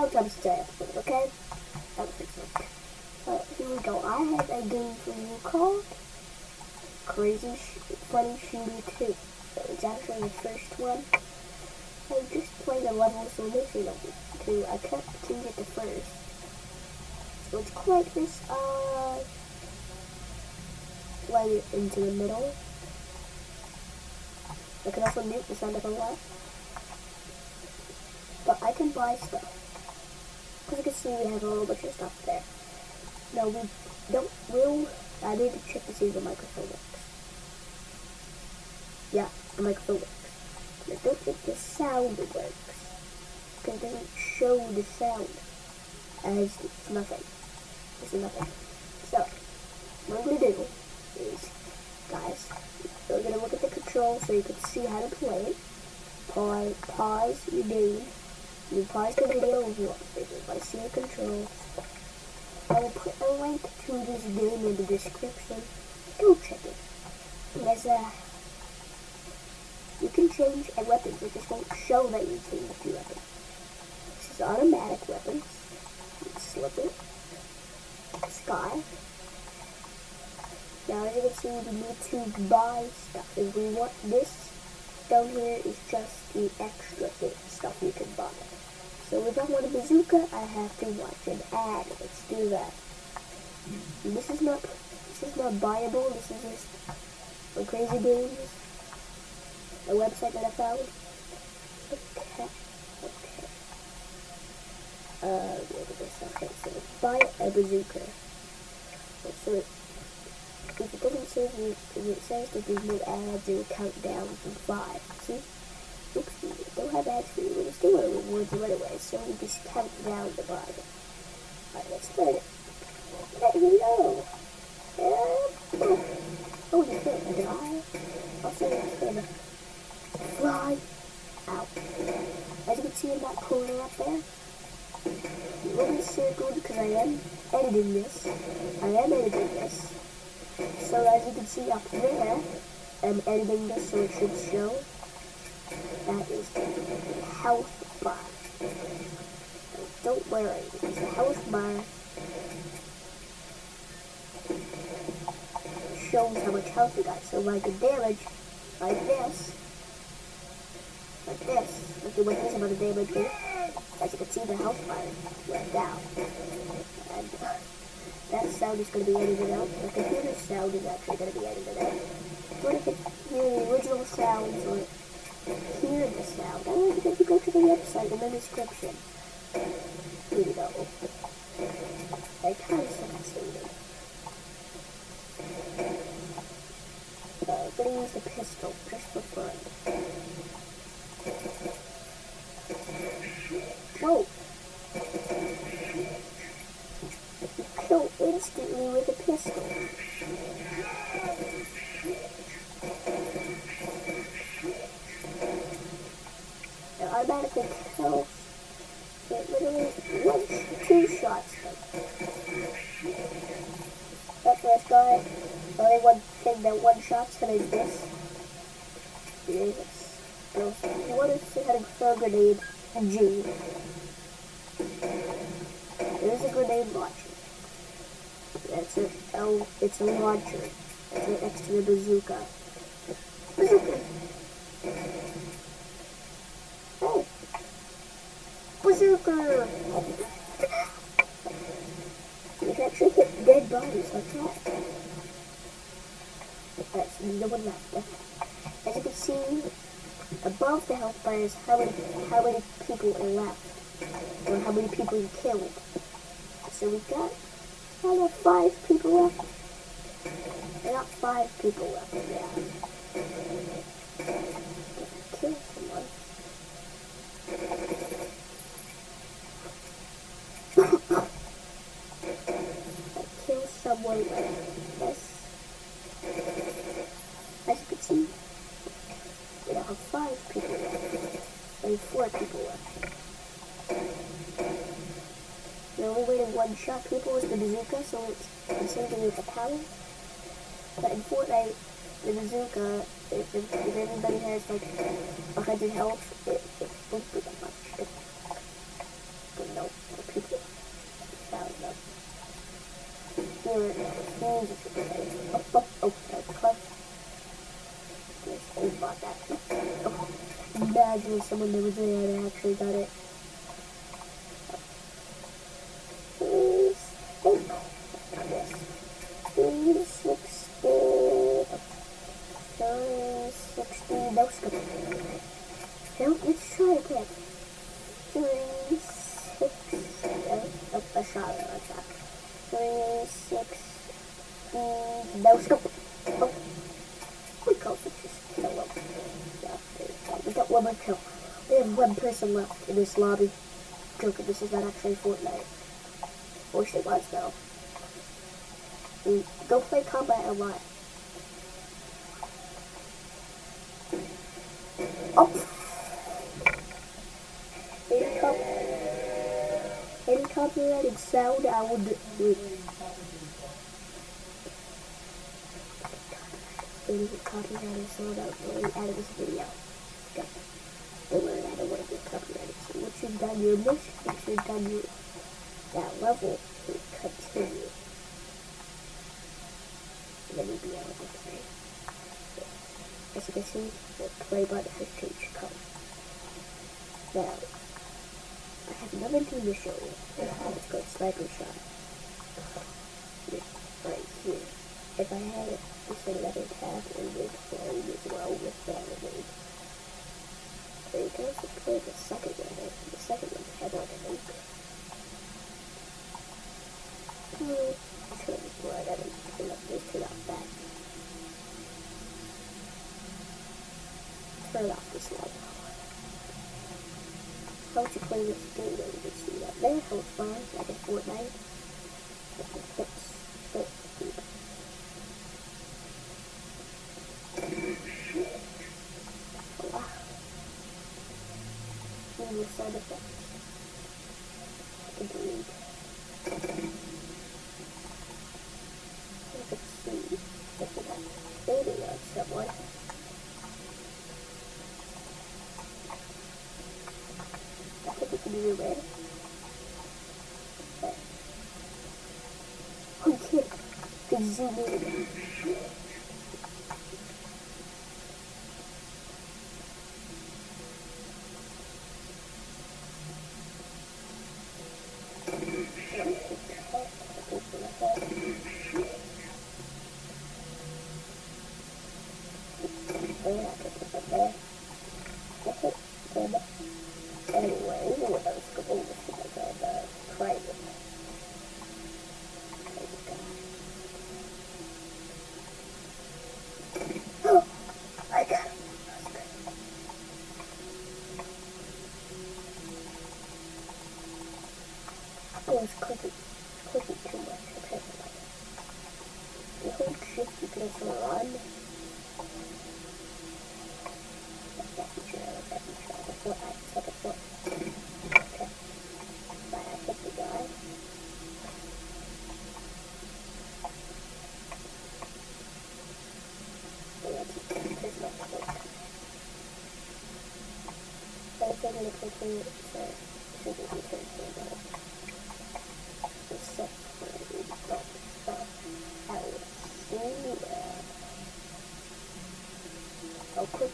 small jumps to episode, okay? That fix it. Uh, here we go. I have a game for you called Crazy Sh Funny Shooter 2. It's actually the first one. I just played a level so initially two. I kept to get the first. So let's click this uh play it into the middle. I can also mute the sound if I want. But I can buy stuff. As you can see, we have a little bunch of stuff there. No, we don't, we'll, I need to check to see if the microphone works. Yeah, the microphone works. I don't think the sound works. Because it doesn't show the sound as it's nothing. It's nothing. So, what I'm going to do is, guys, we're going to look at the controls so you can see how to play. Pause, pause your. You pause the video if you want to see the controls. I will put a link to this game in the description. Go check it. There's a you can change a weapon, it just won't show that you changed your weapon. This is automatic weapons. Slipper. Sky. Now as you can see we need to buy stuff. If we want this down here is just the extra thing, stuff you can buy. If I want a bazooka, I have to watch an ad. Let's do that. This is not this is not buyable, this is just for crazy games a website that I found. Okay, okay. Uh, look at this. Okay, so buy a bazooka. So if it doesn't say if it says that there's no ads, it will count down from five. See? Oopsie, don't have you, but it's still a reward you anyway, so we just count down the bottom. Alright, let's start it. Let me know. Uh, oh, you can't die. Also, you can fly out. As you can see in that corner up there, will be circled because I am editing this. I am editing this. So as you can see up there, I'm editing this so it should show. That is the health bar. Don't worry, it's the health bar. shows how much health you got. So like a damage, like this, like this. Look at what this amount of damage here. As you can see, the health bar went down. And uh, that sound is going to be edited out. The computer sound is actually going to be edited out. If you hear the original sounds or hear the sound? I want you to go to the website in the description. We go. I kind of saving. Uh, I'm to use the pistol just for fun. Whoa! You kill instantly with a pistol. It automatically kills. It literally one, two shots. That first guy, only that one shot's gonna do this. Yes. What if they had a throw grenade and G? There's a grenade launcher. That's a oh, it's a launcher. It's next to the bazooka. Bazooka. Oh, bazooka. You can actually hit dead bodies like that. That's no one left. As you can see, above the health bar is how many how many people are left, or how many people you killed. So we got got five people left. I got five people left. Yeah. four people left. The only way to one-shot people is the bazooka, so it's the same thing with the power. But in Fortnite, the bazooka, if, if, if anybody has like 100 health, it, it won't do that much. It, but no, people. Here, here's, oh. Someone that was and actually got it. Please. Oh. Three sixty. Three sixty. No. No, let's try again. Three six. Oh, oh, a shot. A shot. Three six. Mm, no scope. Oh, we go for just kill him. Yeah, there you go. We one more kill. We have one person left in this lobby. Joker, this is not actually Fortnite. Wish it was though. Mm, Go play Combat Online. Oh! Any, cop any copyrighted sound I would do. Any copyrighted sound I would delete out this video. Okay. Don't worry, I don't want to get you've done your mission, once you've done your that level, you continue. Then you'll be able to play. As you can see, the play button has changed color. Now, I have another thing to show you. It's called Sniper Shot. This right here. If I had it, just another tab and would play as well with Battle There you go, so play the second one. The second one had like a nuke. Hmm, turn this right at it. Turn up off that. Turn off this light. How to play this game that you can see that there, how it's fun, like in Fortnite. I was clicking, clicking too much apparently. You hold shift, you can run. Like that feature, I like that feature. Like a foot, it's like a foot. Okay. But I hit the guy. There's no foot. But if I'm gonna continue, it's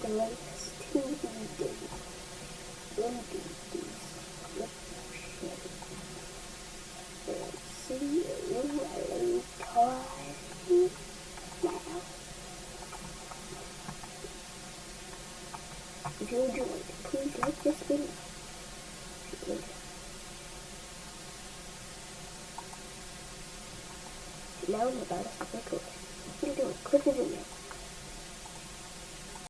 the links to the days in the description. And see you later now. If you enjoyed, please like this video. Now I'm about to record. What are you doing? Click the video.